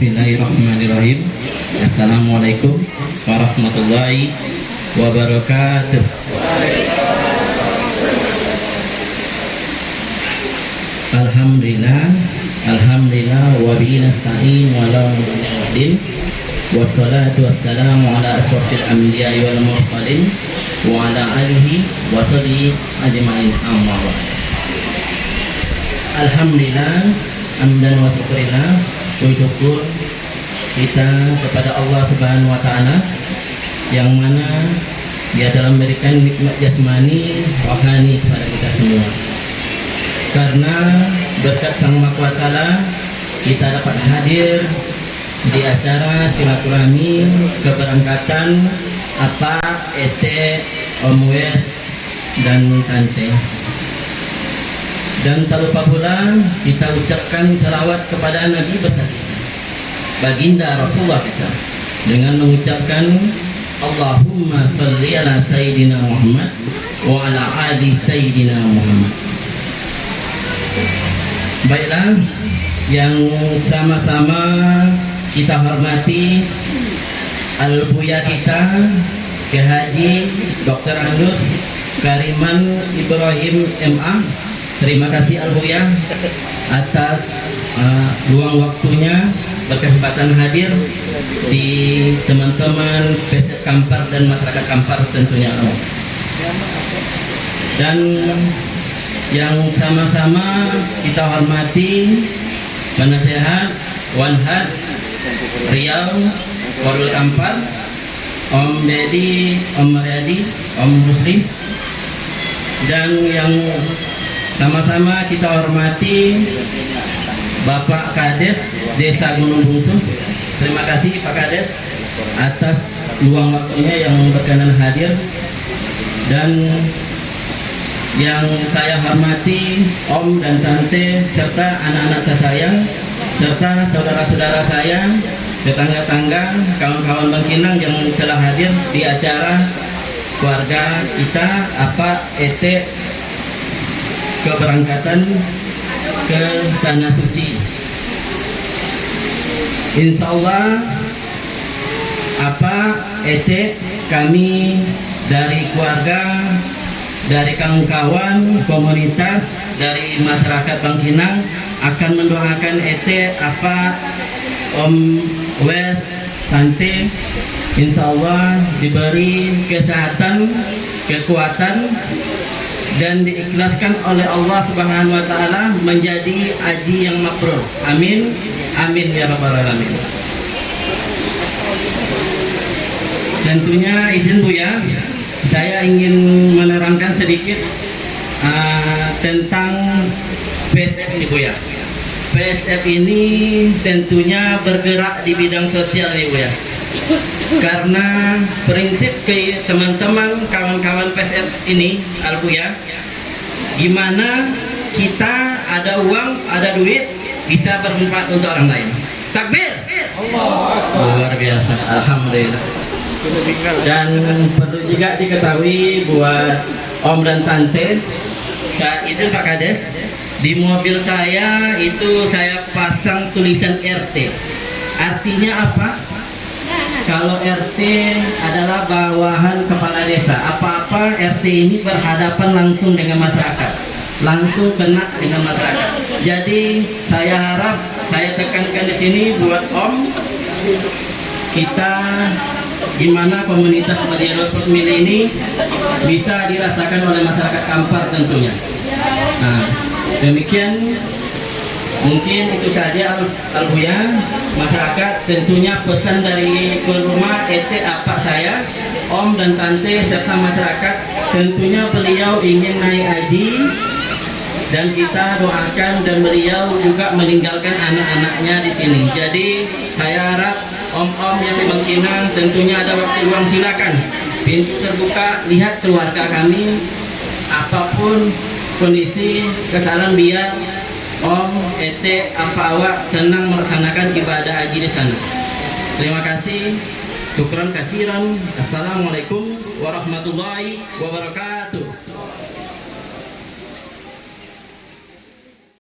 Bismillahirrahmanirrahim. Assalamualaikum warahmatullahi wabarakatuh. Alhamdulillah Alhamdulillah wa bihi nasta'in wa la ilaha wassalatu wassalamu ala asrafil anbiya'i wal mursalin wa ala alihi wa sahbihi ajma'in. Amma Alhamdulillah amdan wa syukurillah syukur kita kepada Allah Subhanahu wa taala yang mana dia telah memberikan nikmat jasmani rohani kepada kita semua. Karena berkat Sang Maha Kuasa kita dapat hadir di acara silaturahmi keberangkatan apa ET Om Wes dan Tante dan tak lupa pula kita ucapkan salawat kepada Nabi besar kita baginda Rasulullah kita dengan mengucapkan Allahumma salli ala Sayyidina Muhammad wa ala ali Sayyidina Muhammad Baiklah, yang sama-sama kita hormati Al-Buya kita, Ke Haji Dr. Anus Kariman Ibrahim MA. Terima kasih Al-Buya atas uh, luang waktunya berkesempatan hadir di teman-teman Peset Kampar dan masyarakat Kampar tentunya. Dan yang sama-sama kita hormati penasehat Wanhad Riau Warul Kampar Om Dedi Om Mariadi Om Muslim dan yang sama-sama kita hormati Bapak Kades Desa Gunung Bungsu. Terima kasih Pak Kades atas luang waktunya yang berkenan hadir. Dan yang saya hormati Om dan Tante serta anak-anak tersayang serta saudara-saudara saya tetangga-tangga kawan-kawan Bangkinang yang telah hadir di acara keluarga kita apa ET keberangkatan ke Tanah Suci. Insya Allah apa ET kami dari keluarga dari kawan-kawan komunitas dari masyarakat Bangkinang akan mendoakan ET apa Om Wes Tante. Insya Allah diberi kesehatan kekuatan dan diikhlaskan oleh Allah Subhanahu wa taala menjadi haji yang mabrur. Amin. Amin ya rabbal alamin. Tentunya izin Bu ya, saya ingin menerangkan sedikit uh, tentang PSF ini Bu ya. PSF ini tentunya bergerak di bidang sosial nih Bu ya. Karena prinsip teman-teman kawan-kawan PSF ini Albu ya, gimana kita ada uang, ada duit bisa bermanfaat untuk orang lain. Takbir. Allah. Luar biasa. Alhamdulillah dan perlu juga diketahui buat Om dan Tante saat itu Pak Kades di mobil saya itu saya pasang tulisan RT artinya apa kalau RT adalah bawahan kepala desa RT ini berhadapan langsung dengan masyarakat langsung kena dengan masyarakat jadi saya harap saya tekankan di sini buat Om kita gimana komunitas Madianos Pemilih ini bisa dirasakan oleh masyarakat Kampar tentunya. Nah, demikian mungkin itu saja Al masyarakat tentunya pesan dari ke rumah ET apa saya Om dan Tante serta masyarakat tentunya beliau ingin naik haji. Dan kita doakan dan beliau juga meninggalkan anak-anaknya di sini. Jadi saya harap om-om yang Bangkinang tentunya ada waktu luang silakan. Pintu terbuka lihat keluarga kami. Apa pun kondisi kesalahan biar om ete apa awak senang melaksanakan ibadah haji di sana. Terima kasih. Syukran kasiran. Assalamualaikum warahmatullahi wabarakatuh